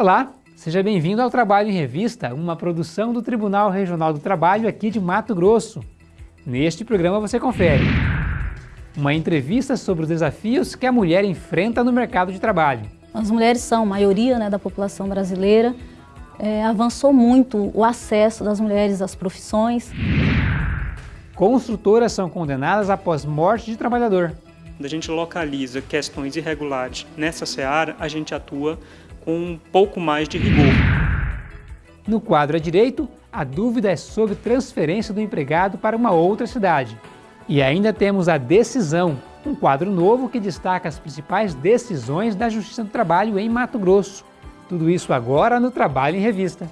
Olá, seja bem-vindo ao Trabalho em Revista, uma produção do Tribunal Regional do Trabalho aqui de Mato Grosso. Neste programa você confere uma entrevista sobre os desafios que a mulher enfrenta no mercado de trabalho. As mulheres são a maioria né, da população brasileira, é, avançou muito o acesso das mulheres às profissões. Construtoras são condenadas após morte de trabalhador. Quando a gente localiza questões irregulares nessa seara, a gente atua com um pouco mais de rigor. No quadro à direito, a dúvida é sobre transferência do empregado para uma outra cidade. E ainda temos a decisão, um quadro novo que destaca as principais decisões da Justiça do Trabalho em Mato Grosso. Tudo isso agora no Trabalho em Revista.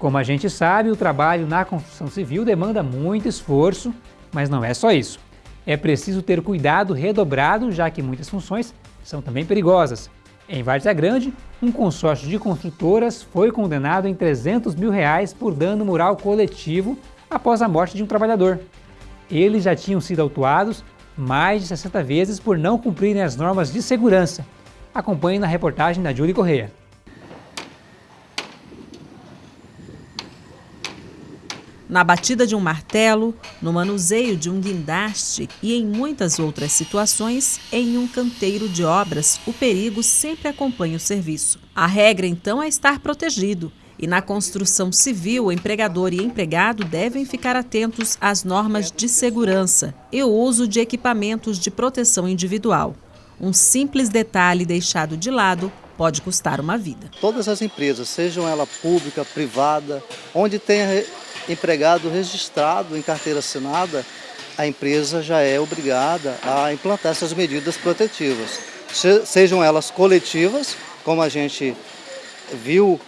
Como a gente sabe, o trabalho na construção civil demanda muito esforço, mas não é só isso. É preciso ter cuidado redobrado, já que muitas funções são também perigosas. Em Várzea Grande, um consórcio de construtoras foi condenado em 300 mil reais por dano moral coletivo após a morte de um trabalhador. Eles já tinham sido autuados mais de 60 vezes por não cumprirem as normas de segurança. Acompanhe na reportagem da Júlia Correia. Na batida de um martelo, no manuseio de um guindaste e em muitas outras situações, em um canteiro de obras, o perigo sempre acompanha o serviço. A regra, então, é estar protegido. E na construção civil, o empregador e empregado devem ficar atentos às normas de segurança e o uso de equipamentos de proteção individual. Um simples detalhe deixado de lado pode custar uma vida. Todas as empresas, sejam ela pública, privada, onde tenha empregado registrado em carteira assinada, a empresa já é obrigada a implantar essas medidas protetivas. Sejam elas coletivas, como a gente viu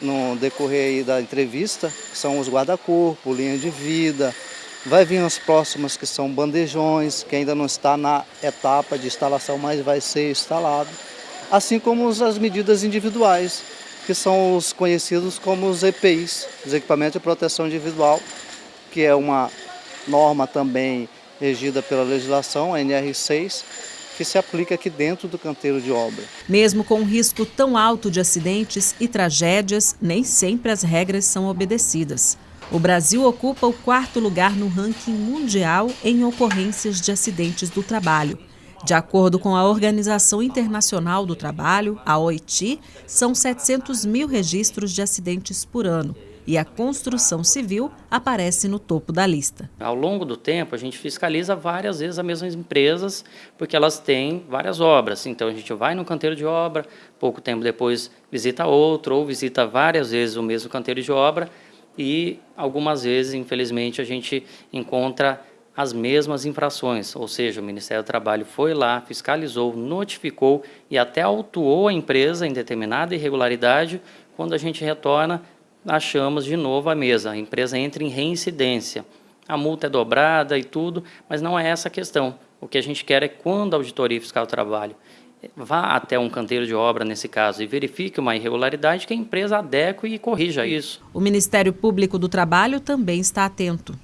no decorrer da entrevista, são os guarda-corpo, linha de vida, vai vir as próximas que são bandejões, que ainda não está na etapa de instalação, mas vai ser instalado, assim como as medidas individuais, que são os conhecidos como os EPIs, os equipamentos de proteção individual, que é uma norma também regida pela legislação, a NR6, que se aplica aqui dentro do canteiro de obra. Mesmo com um risco tão alto de acidentes e tragédias, nem sempre as regras são obedecidas. O Brasil ocupa o quarto lugar no ranking mundial em ocorrências de acidentes do trabalho. De acordo com a Organização Internacional do Trabalho, a OIT, são 700 mil registros de acidentes por ano e a construção civil aparece no topo da lista. Ao longo do tempo, a gente fiscaliza várias vezes as mesmas empresas, porque elas têm várias obras. Então, a gente vai no canteiro de obra, pouco tempo depois visita outro, ou visita várias vezes o mesmo canteiro de obra, e algumas vezes, infelizmente, a gente encontra as mesmas infrações, ou seja, o Ministério do Trabalho foi lá, fiscalizou, notificou e até autuou a empresa em determinada irregularidade, quando a gente retorna, achamos de novo a mesa, a empresa entra em reincidência. A multa é dobrada e tudo, mas não é essa a questão. O que a gente quer é quando a auditoria fiscal do trabalho vá até um canteiro de obra, nesse caso, e verifique uma irregularidade, que a empresa adeque e corrija isso. O Ministério Público do Trabalho também está atento.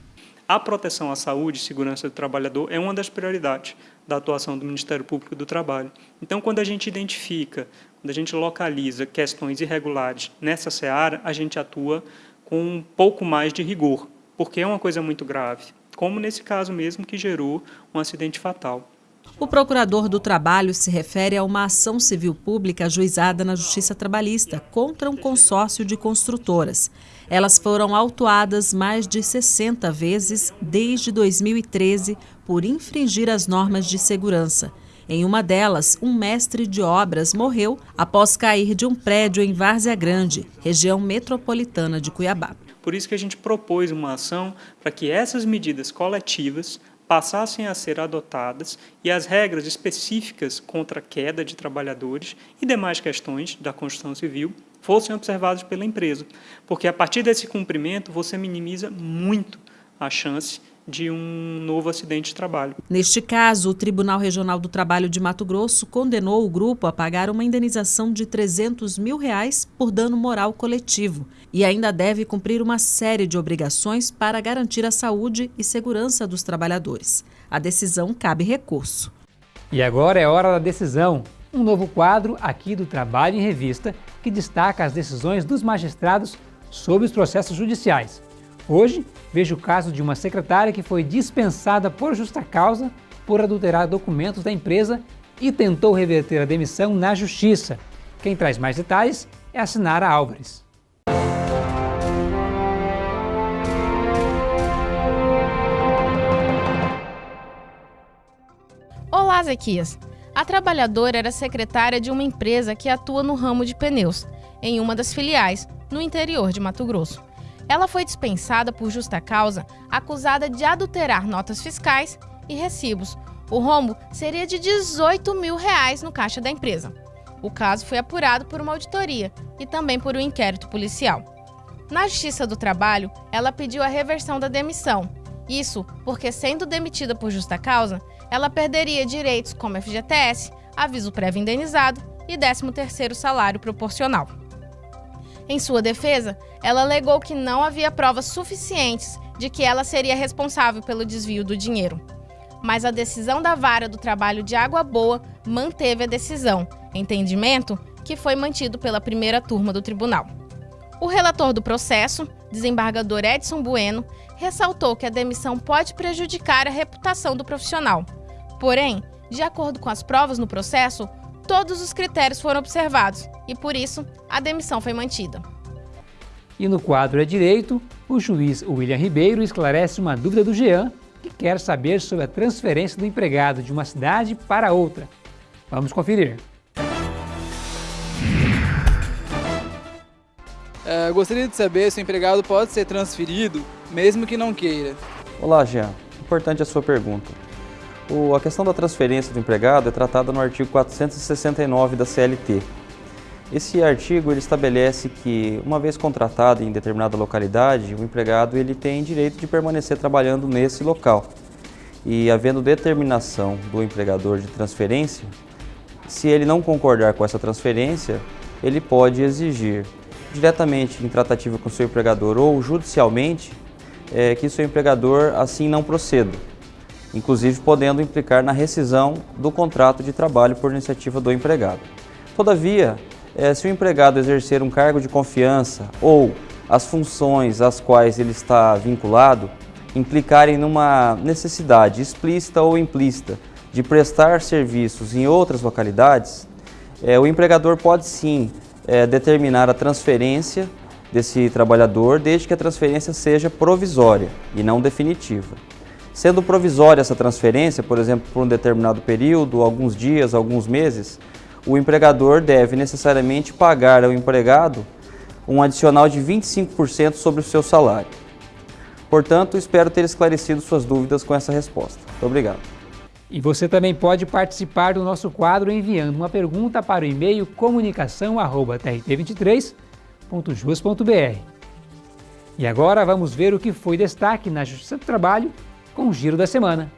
A proteção à saúde e segurança do trabalhador é uma das prioridades da atuação do Ministério Público do Trabalho. Então, quando a gente identifica, quando a gente localiza questões irregulares nessa seara, a gente atua com um pouco mais de rigor, porque é uma coisa muito grave, como nesse caso mesmo que gerou um acidente fatal. O procurador do trabalho se refere a uma ação civil pública ajuizada na Justiça Trabalhista contra um consórcio de construtoras. Elas foram autuadas mais de 60 vezes desde 2013 por infringir as normas de segurança. Em uma delas, um mestre de obras morreu após cair de um prédio em Várzea Grande, região metropolitana de Cuiabá. Por isso que a gente propôs uma ação para que essas medidas coletivas passassem a ser adotadas e as regras específicas contra a queda de trabalhadores e demais questões da construção civil fossem observadas pela empresa, porque a partir desse cumprimento você minimiza muito a chance de um novo acidente de trabalho. Neste caso, o Tribunal Regional do Trabalho de Mato Grosso condenou o grupo a pagar uma indenização de 300 mil reais por dano moral coletivo e ainda deve cumprir uma série de obrigações para garantir a saúde e segurança dos trabalhadores. A decisão cabe recurso. E agora é hora da decisão. Um novo quadro aqui do Trabalho em Revista que destaca as decisões dos magistrados sobre os processos judiciais. Hoje, vejo o caso de uma secretária que foi dispensada por justa causa por adulterar documentos da empresa e tentou reverter a demissão na justiça. Quem traz mais detalhes é a Sinara Álvares. Olá, Zequias. A trabalhadora era secretária de uma empresa que atua no ramo de pneus, em uma das filiais, no interior de Mato Grosso. Ela foi dispensada por justa causa, acusada de adulterar notas fiscais e recibos. O rombo seria de 18 mil reais no caixa da empresa. O caso foi apurado por uma auditoria e também por um inquérito policial. Na Justiça do Trabalho, ela pediu a reversão da demissão. Isso porque, sendo demitida por justa causa, ela perderia direitos como FGTS, aviso prévio indenizado e 13º salário proporcional. Em sua defesa, ela alegou que não havia provas suficientes de que ela seria responsável pelo desvio do dinheiro. Mas a decisão da Vara do Trabalho de Água Boa manteve a decisão, entendimento que foi mantido pela primeira turma do tribunal. O relator do processo, desembargador Edson Bueno, ressaltou que a demissão pode prejudicar a reputação do profissional. Porém, de acordo com as provas no processo, todos os critérios foram observados e, por isso, a demissão foi mantida. E no quadro é Direito, o juiz William Ribeiro esclarece uma dúvida do Jean, que quer saber sobre a transferência do empregado de uma cidade para outra. Vamos conferir. É, gostaria de saber se o empregado pode ser transferido, mesmo que não queira. Olá, Jean. Importante a sua pergunta. O, a questão da transferência do empregado é tratada no artigo 469 da CLT. Esse artigo ele estabelece que, uma vez contratado em determinada localidade, o empregado ele tem direito de permanecer trabalhando nesse local. E havendo determinação do empregador de transferência, se ele não concordar com essa transferência, ele pode exigir diretamente em tratativa com seu empregador ou judicialmente é, que seu empregador assim não proceda inclusive podendo implicar na rescisão do contrato de trabalho por iniciativa do empregado. Todavia, eh, se o empregado exercer um cargo de confiança ou as funções às quais ele está vinculado implicarem numa necessidade explícita ou implícita de prestar serviços em outras localidades, eh, o empregador pode sim eh, determinar a transferência desse trabalhador, desde que a transferência seja provisória e não definitiva. Sendo provisória essa transferência, por exemplo, por um determinado período, alguns dias, alguns meses, o empregador deve necessariamente pagar ao empregado um adicional de 25% sobre o seu salário. Portanto, espero ter esclarecido suas dúvidas com essa resposta. Muito obrigado. E você também pode participar do nosso quadro enviando uma pergunta para o e-mail comunicação.trt23.jus.br. E agora vamos ver o que foi destaque na Justiça do Trabalho com o Giro da Semana.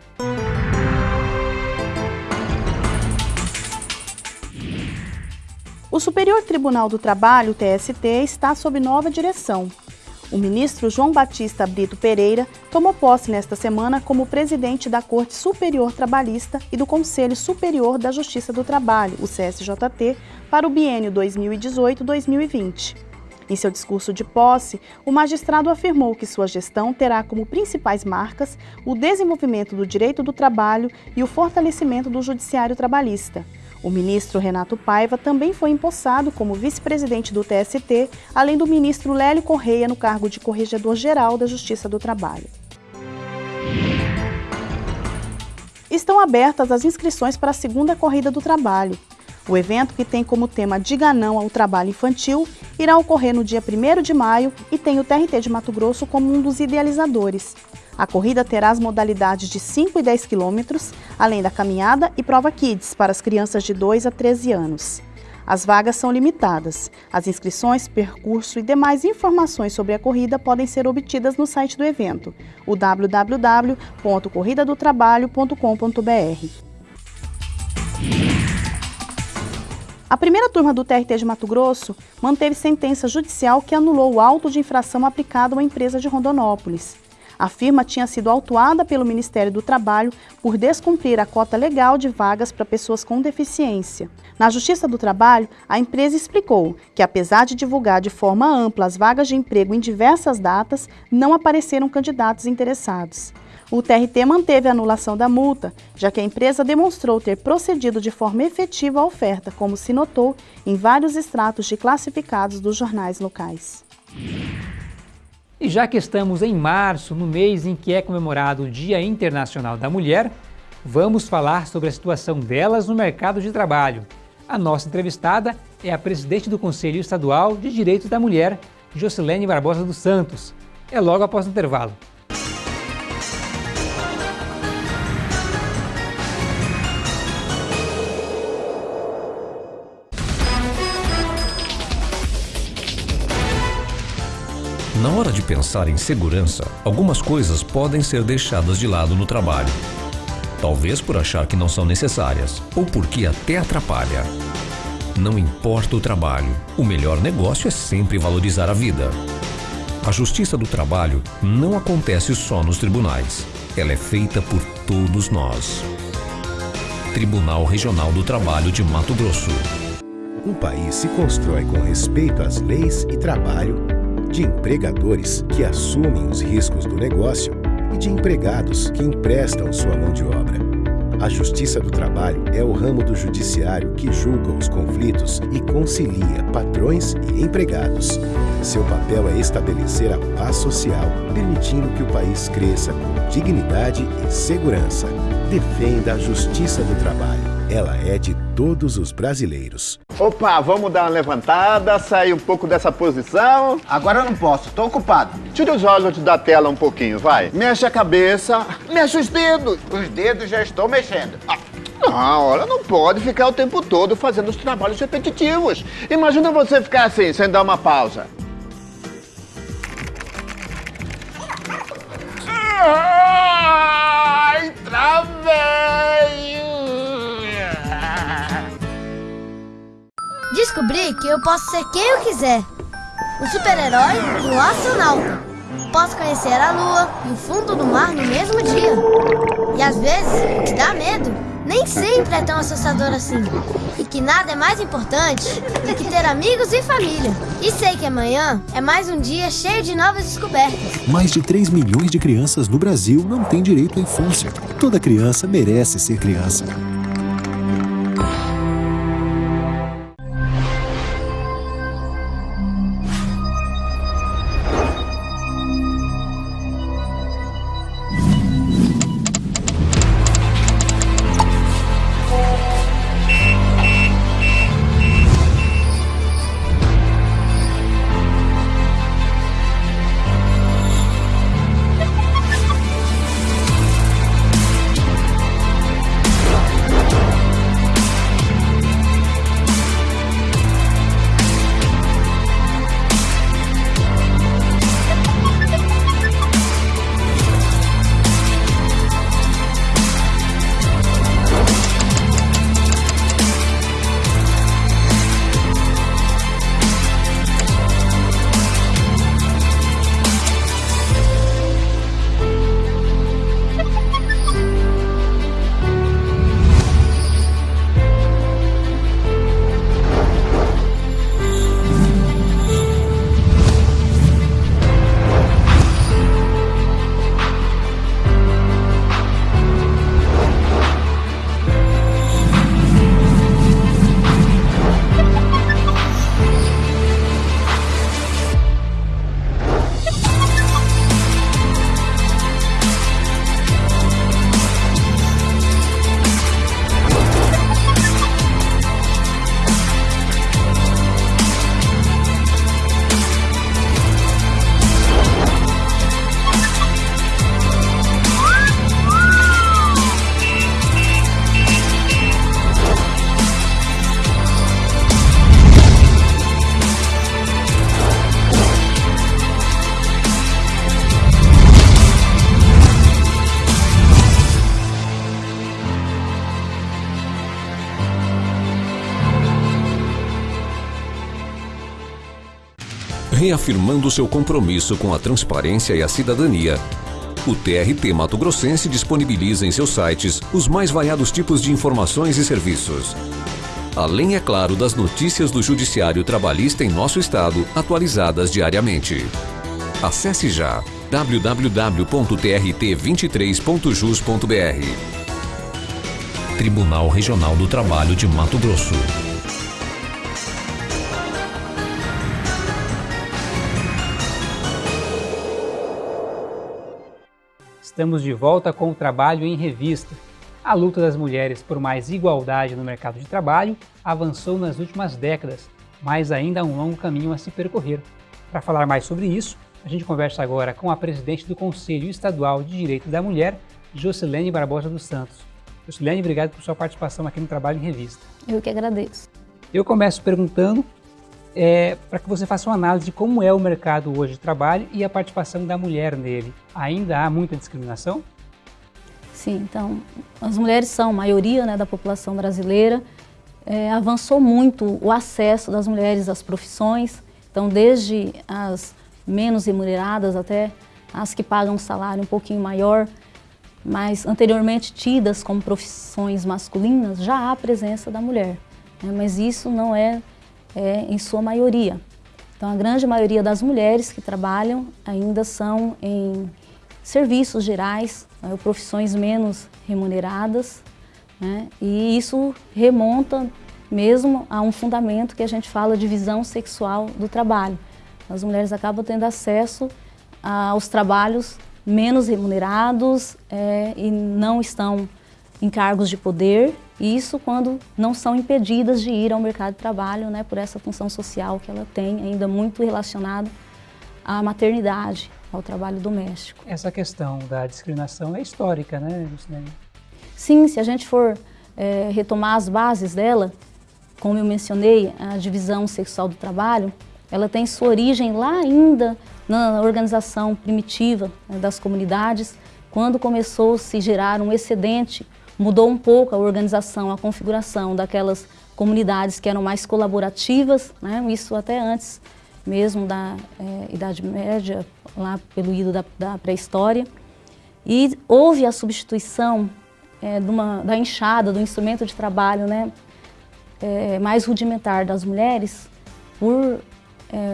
O Superior Tribunal do Trabalho, TST, está sob nova direção. O ministro João Batista Brito Pereira tomou posse nesta semana como presidente da Corte Superior Trabalhista e do Conselho Superior da Justiça do Trabalho, o CSJT, para o biênio 2018-2020. Em seu discurso de posse, o magistrado afirmou que sua gestão terá como principais marcas o desenvolvimento do direito do trabalho e o fortalecimento do judiciário trabalhista. O ministro Renato Paiva também foi empossado como vice-presidente do TST, além do ministro Lélio Correia no cargo de Corregedor-Geral da Justiça do Trabalho. Estão abertas as inscrições para a segunda corrida do trabalho. O evento, que tem como tema Diga Não ao Trabalho Infantil, irá ocorrer no dia 1 de maio e tem o TRT de Mato Grosso como um dos idealizadores. A corrida terá as modalidades de 5 e 10 quilômetros, além da caminhada e prova Kids para as crianças de 2 a 13 anos. As vagas são limitadas. As inscrições, percurso e demais informações sobre a corrida podem ser obtidas no site do evento, o www.corridadotrabalho.com.br. A primeira turma do TRT de Mato Grosso manteve sentença judicial que anulou o auto de infração aplicado uma empresa de Rondonópolis. A firma tinha sido autuada pelo Ministério do Trabalho por descumprir a cota legal de vagas para pessoas com deficiência. Na Justiça do Trabalho, a empresa explicou que, apesar de divulgar de forma ampla as vagas de emprego em diversas datas, não apareceram candidatos interessados. O TRT manteve a anulação da multa, já que a empresa demonstrou ter procedido de forma efetiva à oferta, como se notou em vários extratos de classificados dos jornais locais. E já que estamos em março, no mês em que é comemorado o Dia Internacional da Mulher, vamos falar sobre a situação delas no mercado de trabalho. A nossa entrevistada é a presidente do Conselho Estadual de Direitos da Mulher, Jocilene Barbosa dos Santos. É logo após o intervalo. Na hora de pensar em segurança, algumas coisas podem ser deixadas de lado no trabalho. Talvez por achar que não são necessárias, ou porque até atrapalha. Não importa o trabalho, o melhor negócio é sempre valorizar a vida. A justiça do trabalho não acontece só nos tribunais. Ela é feita por todos nós. Tribunal Regional do Trabalho de Mato Grosso. Um país se constrói com respeito às leis e trabalho de empregadores que assumem os riscos do negócio e de empregados que emprestam sua mão de obra. A Justiça do Trabalho é o ramo do judiciário que julga os conflitos e concilia patrões e empregados. Seu papel é estabelecer a paz social, permitindo que o país cresça com dignidade e segurança. Defenda a Justiça do Trabalho. Ela é de todos os brasileiros. Opa, vamos dar uma levantada, sair um pouco dessa posição. Agora eu não posso, tô ocupado. Tira os olhos da tela um pouquinho, vai. Mexe a cabeça, mexe os dedos. Os dedos já estou mexendo. Ah. Não, olha, não pode ficar o tempo todo fazendo os trabalhos repetitivos. Imagina você ficar assim, sem dar uma pausa. Ai, travei! Descobri que eu posso ser quem eu quiser. Um super-herói e astronauta. Posso conhecer a lua e o fundo do mar no mesmo dia. E às vezes, o que dá medo nem sempre é tão assustador assim. E que nada é mais importante do que ter amigos e família. E sei que amanhã é mais um dia cheio de novas descobertas. Mais de 3 milhões de crianças no Brasil não têm direito à infância. Toda criança merece ser criança. Reafirmando seu compromisso com a transparência e a cidadania, o TRT Mato Grossense disponibiliza em seus sites os mais variados tipos de informações e serviços. Além, é claro, das notícias do Judiciário Trabalhista em nosso estado, atualizadas diariamente. Acesse já www.trt23.jus.br. Tribunal Regional do Trabalho de Mato Grosso. Estamos de volta com o trabalho em revista. A luta das mulheres por mais igualdade no mercado de trabalho avançou nas últimas décadas, mas ainda há um longo caminho a se percorrer. Para falar mais sobre isso, a gente conversa agora com a presidente do Conselho Estadual de Direitos da Mulher, Jocilene Barbosa dos Santos. Jocilene, obrigado por sua participação aqui no Trabalho em Revista. Eu que agradeço. Eu começo perguntando é, para que você faça uma análise de como é o mercado hoje de trabalho e a participação da mulher nele. Ainda há muita discriminação? Sim, então, as mulheres são a maioria né, da população brasileira. É, avançou muito o acesso das mulheres às profissões, então desde as menos remuneradas até as que pagam um salário um pouquinho maior, mas anteriormente tidas como profissões masculinas, já há a presença da mulher. Né, mas isso não é é, em sua maioria. Então, a grande maioria das mulheres que trabalham ainda são em serviços gerais, né, profissões menos remuneradas, né, e isso remonta mesmo a um fundamento que a gente fala de visão sexual do trabalho. As mulheres acabam tendo acesso aos trabalhos menos remunerados é, e não estão em cargos de poder isso quando não são impedidas de ir ao mercado de trabalho, né, por essa função social que ela tem, ainda muito relacionada à maternidade, ao trabalho doméstico. Essa questão da discriminação é histórica, né, Luciane? Sim, se a gente for é, retomar as bases dela, como eu mencionei, a divisão sexual do trabalho, ela tem sua origem lá ainda na organização primitiva né, das comunidades, quando começou a se gerar um excedente mudou um pouco a organização, a configuração daquelas comunidades que eram mais colaborativas, né? isso até antes mesmo da é, Idade Média, lá pelo ido da, da pré-história. E houve a substituição é, uma, da enxada, do instrumento de trabalho né, é, mais rudimentar das mulheres por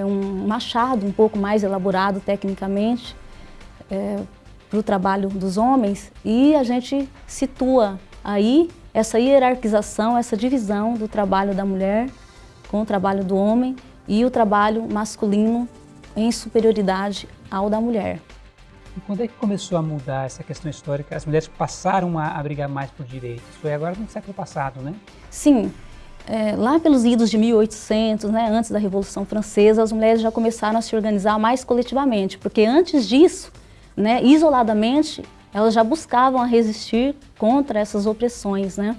um machado um pouco mais elaborado tecnicamente, para o trabalho dos homens e a gente situa aí essa hierarquização, essa divisão do trabalho da mulher com o trabalho do homem e o trabalho masculino em superioridade ao da mulher. E quando é que começou a mudar essa questão histórica? As mulheres passaram a, brigar mais por direitos? Foi agora no século passado, né? Sim. É, lá pelos idos de 1800, né, antes da Revolução Francesa, as mulheres já começaram a se organizar mais coletivamente, porque antes disso, né, isoladamente, elas já buscavam resistir contra essas opressões, né?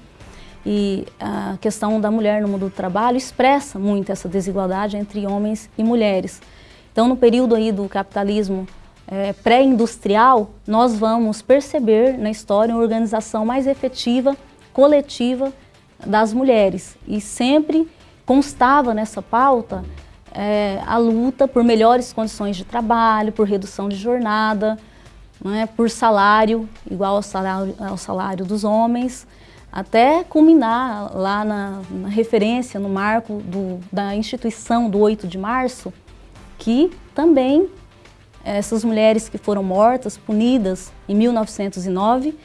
E a questão da mulher no mundo do trabalho expressa muito essa desigualdade entre homens e mulheres. Então, no período aí do capitalismo é, pré-industrial, nós vamos perceber na história uma organização mais efetiva, coletiva das mulheres. E sempre constava nessa pauta é, a luta por melhores condições de trabalho, por redução de jornada, é, por salário, igual ao salário, ao salário dos homens, até culminar lá na, na referência, no marco do, da instituição do 8 de março, que também essas mulheres que foram mortas, punidas em 1909,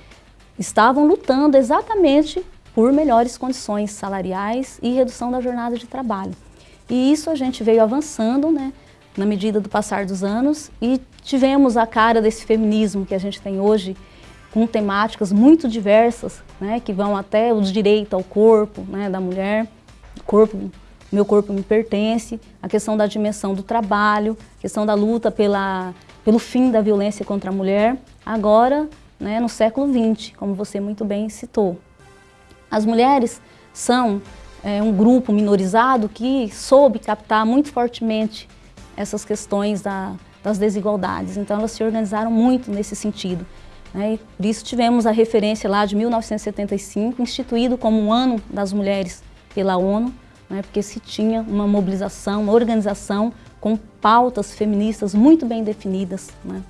estavam lutando exatamente por melhores condições salariais e redução da jornada de trabalho. E isso a gente veio avançando, né, na medida do passar dos anos. E tivemos a cara desse feminismo que a gente tem hoje com temáticas muito diversas, né, que vão até o direito ao corpo né, da mulher, corpo, meu corpo me pertence, a questão da dimensão do trabalho, a questão da luta pela, pelo fim da violência contra a mulher, agora né, no século XX, como você muito bem citou. As mulheres são é, um grupo minorizado que soube captar muito fortemente essas questões da, das desigualdades. Então elas se organizaram muito nesse sentido. Né? E por isso tivemos a referência lá de 1975, instituído como um ano das mulheres pela ONU, né? porque se tinha uma mobilização, uma organização com pautas feministas muito bem definidas. Né?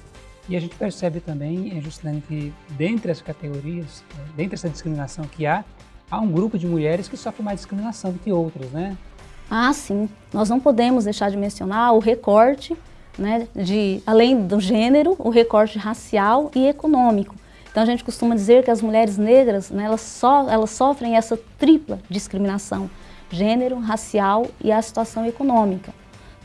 E a gente percebe também, Juscelino, que dentre as categorias, dentre essa discriminação que há, há um grupo de mulheres que sofrem mais discriminação do que outras, né? Ah, sim. Nós não podemos deixar de mencionar o recorte, né, de, além do gênero, o recorte racial e econômico. Então a gente costuma dizer que as mulheres negras, né, elas, so, elas sofrem essa tripla discriminação, gênero, racial e a situação econômica.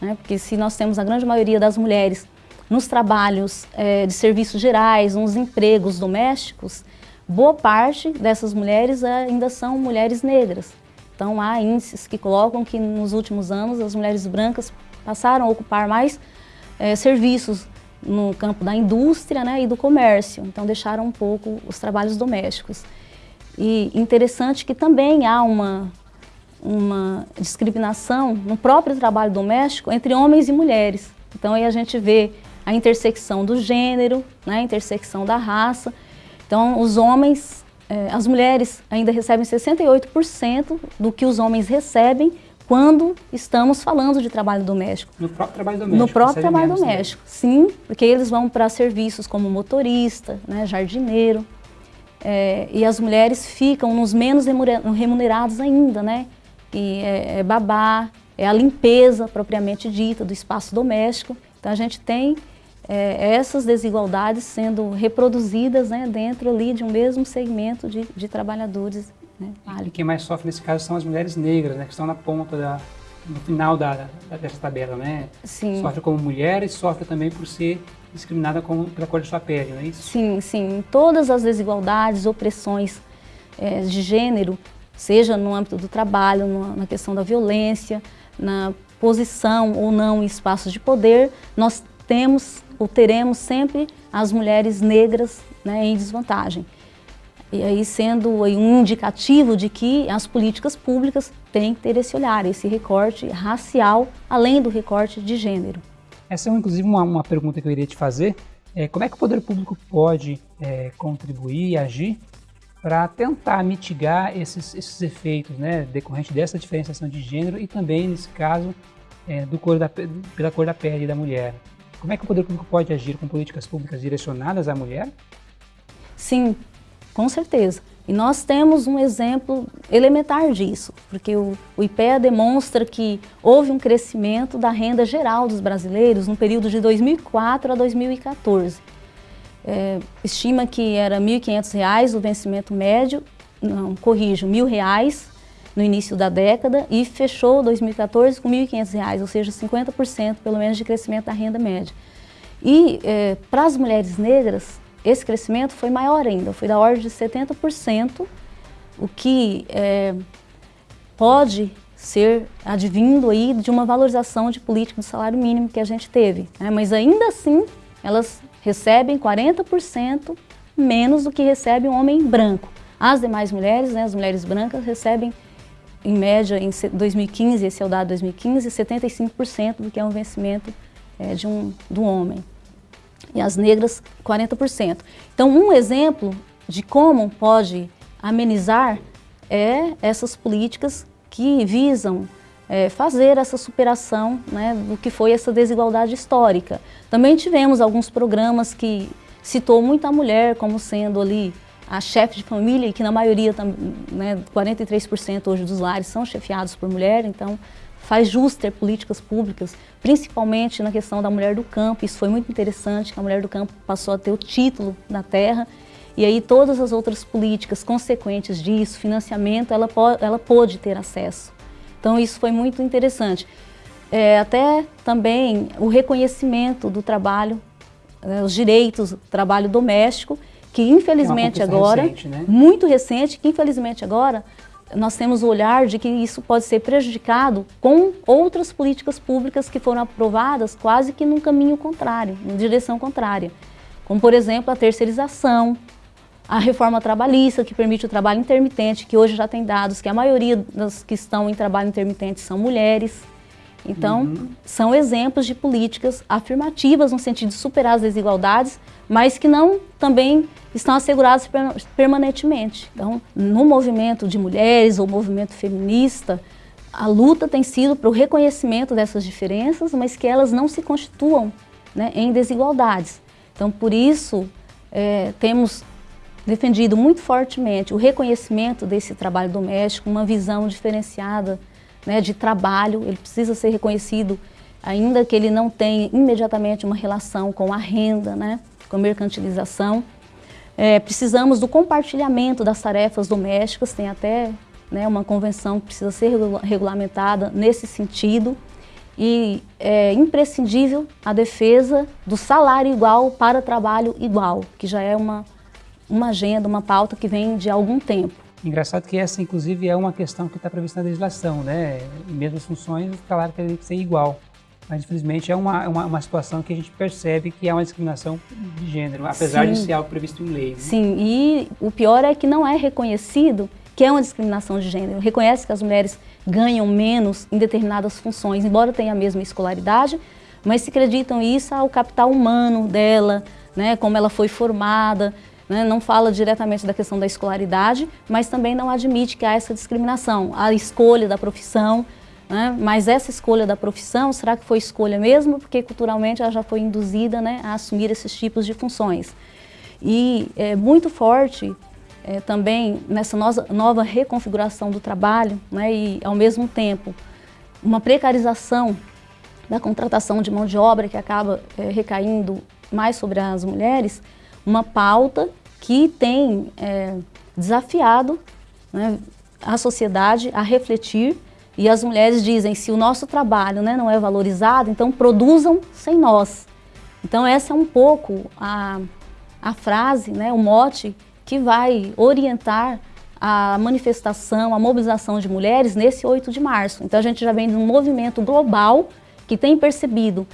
Né? Porque se nós temos a grande maioria das mulheres nos trabalhos é, de serviços gerais, nos empregos domésticos, boa parte dessas mulheres ainda são mulheres negras. Então há índices que colocam que nos últimos anos as mulheres brancas passaram a ocupar mais é, serviços no campo da indústria né, e do comércio, então deixaram um pouco os trabalhos domésticos. E interessante que também há uma, uma discriminação no próprio trabalho doméstico entre homens e mulheres. Então aí a gente vê a intersecção do gênero, né, a intersecção da raça. Então os homens, as mulheres ainda recebem 68% do que os homens recebem quando estamos falando de trabalho doméstico. No próprio trabalho doméstico? No próprio trabalho doméstico, sim, porque eles vão para serviços como motorista, né, jardineiro, é, e as mulheres ficam nos menos remunerados ainda, né? E é, é babá, é a limpeza propriamente dita do espaço doméstico. Então a gente tem é, essas desigualdades sendo reproduzidas né, dentro ali de um mesmo segmento de, de trabalhadores né? E quem mais sofre nesse caso são as mulheres negras, né? Que estão na ponta, da, no final da, da, dessa tabela, né? Sim. Sofre como mulher e sofre também por ser discriminada com, pela cor de sua pele, não é isso? Sim, sim. Todas as desigualdades, opressões é, de gênero, seja no âmbito do trabalho, no, na questão da violência, na posição ou não em espaços de poder, nós temos ou teremos sempre as mulheres negras né, em desvantagem. E aí sendo um indicativo de que as políticas públicas têm que ter esse olhar, esse recorte racial, além do recorte de gênero. Essa é inclusive uma, uma pergunta que eu iria te fazer. É, como é que o poder público pode é, contribuir e agir para tentar mitigar esses, esses efeitos né, decorrentes dessa diferenciação de gênero e também, nesse caso, é, do cor da, pela cor da pele da mulher? Como é que o poder público pode agir com políticas públicas direcionadas à mulher? Sim, com certeza. E nós temos um exemplo elementar disso, porque o, IPEA demonstra que houve um crescimento da renda geral dos brasileiros no período de 2004 a 2014. É, estima que era R$ 1.500 o vencimento médio, não, corrijo, R$ 1.000 no início da década e fechou 2014 com R$ 1.500, ou seja, 50% pelo menos de crescimento da renda média. E é, para as mulheres negras, esse crescimento foi maior ainda, foi da ordem de 70%, o que é, pode ser advindo aí de uma valorização de política do salário mínimo que a gente teve. Né? Mas ainda assim, elas recebem 40% menos do que recebe um homem branco. As demais mulheres, né, as mulheres brancas, recebem, em média, em 2015, esse é o dado de 2015, 75% do que é um vencimento é, de, um, do homem e as negras 40%. Então, um exemplo de como pode amenizar é essas políticas que visam é, fazer essa superação né, do que foi essa desigualdade histórica. Também tivemos alguns programas que citou muito a mulher como sendo ali a chefe de família, e que na maioria, né, 43% hoje dos lares são chefiados por mulher, então faz jus ter políticas públicas, principalmente na questão da mulher do campo. Isso foi muito interessante, que a mulher do campo passou a ter o título da terra. E aí todas as outras políticas consequentes disso, financiamento, ela, ela pôde ter acesso. Então isso foi muito interessante. É, até também o reconhecimento do trabalho, né, os direitos do trabalho doméstico, que infelizmente é agora, recente, né? muito recente, que infelizmente agora nós temos o olhar de que isso pode ser prejudicado com outras políticas públicas que foram aprovadas quase que num caminho contrário, em direção contrária. Como, por exemplo, a terceirização, a reforma trabalhista, que permite o trabalho intermitente, que hoje já tem dados que a maioria das que estão em trabalho intermitente são mulheres. Então, uhum. são exemplos de políticas afirmativas no sentido de superar as desigualdades, mas que não também estão asseguradas permanentemente. Então, no movimento de mulheres ou movimento feminista, a luta tem sido para o reconhecimento dessas diferenças, mas que elas não se constituam né, em desigualdades. Então, por isso, é, temos defendido muito fortemente o reconhecimento desse trabalho doméstico, uma visão diferenciada né, de trabalho, ele precisa ser reconhecido, ainda que ele não tenha imediatamente uma relação com a renda, né, com a mercantilização. É, precisamos do compartilhamento das tarefas domésticas, tem até né, uma convenção que precisa ser regulamentada nesse sentido e é imprescindível a defesa do salário igual para trabalho igual, que já é uma, uma agenda, uma pauta que vem de algum tempo. Engraçado que essa, inclusive, é uma questão que está prevista na legislação, né? Mesmas funções, o salário tem que ser igual. Mas, infelizmente, é uma, uma, uma, situação que a gente percebe que é uma discriminação de gênero, apesar Sim. de ser algo previsto em lei. Né? Sim, e o pior é que não é reconhecido que é uma discriminação de gênero. Reconhece que as mulheres ganham menos em determinadas funções, embora tenham a mesma escolaridade, mas se acreditam isso ao capital humano dela, né, como ela foi formada, né, não fala diretamente da questão da escolaridade, mas também não admite que há essa discriminação, a escolha da profissão, né, mas essa escolha da profissão, será que foi escolha mesmo? Porque culturalmente ela já foi induzida né, a assumir esses tipos de funções. E é muito forte é, também nessa nova reconfiguração do trabalho né, e, ao mesmo tempo, uma precarização da contratação de mão de obra que acaba é, recaindo mais sobre as mulheres, uma pauta que tem é, desafiado né, a sociedade a refletir e as mulheres dizem, se o nosso trabalho né, não é valorizado, então produzam sem nós. Então essa é um pouco a, a frase, né, o mote que vai orientar a manifestação, a mobilização de mulheres nesse 8 de março. Então a gente já vem de um movimento global que tem percebido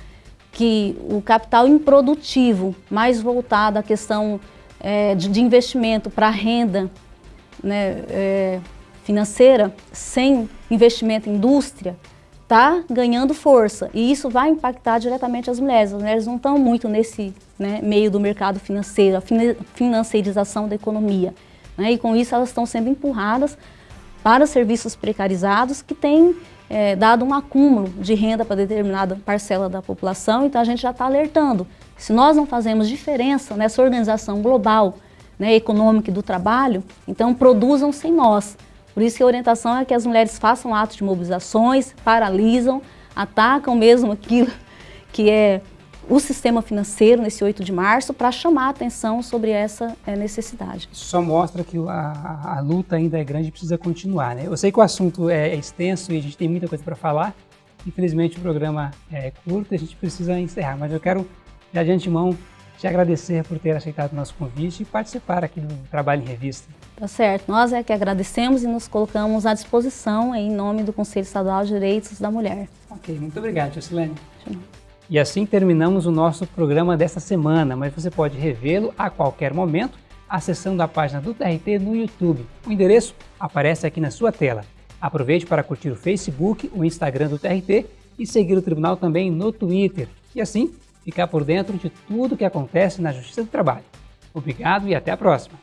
que o capital improdutivo, mais voltado à questão é, de, de, investimento para renda né, é, financeira, sem investimento em indústria, está ganhando força e isso vai impactar diretamente as mulheres. As mulheres não estão muito nesse né, meio do mercado financeiro, a financeirização da economia. Né, e com isso elas estão sendo empurradas para serviços precarizados que têm é, dado um acúmulo de renda para determinada parcela da população, então a gente já está alertando. Se nós não fazemos diferença nessa organização global né, econômica e do trabalho, então produzam sem nós. Por isso que a orientação é que as mulheres façam atos de mobilizações, paralisam, atacam mesmo aquilo que é o sistema financeiro nesse 8 de março para chamar a atenção sobre essa é, necessidade. Isso só mostra que a, a, luta ainda é grande e precisa continuar. Né? Eu sei que o assunto é, é extenso e a gente tem muita coisa para falar. Infelizmente o programa é curto e a gente precisa encerrar, mas eu quero já de antemão te agradecer por ter aceitado o nosso convite e participar aqui do Trabalho em Revista. Tá certo. Nós é que agradecemos e nos colocamos à disposição em nome do Conselho Estadual de Direitos da Mulher. Ok, muito obrigado, Jocilene. E assim terminamos o nosso programa desta semana, mas você pode revê-lo a qualquer momento acessando a página do TRT no YouTube. O endereço aparece aqui na sua tela. Aproveite para curtir o Facebook, o Instagram do TRT e seguir o Tribunal também no Twitter. E assim, ficar por dentro de tudo que acontece na Justiça do Trabalho. Obrigado e até a próxima!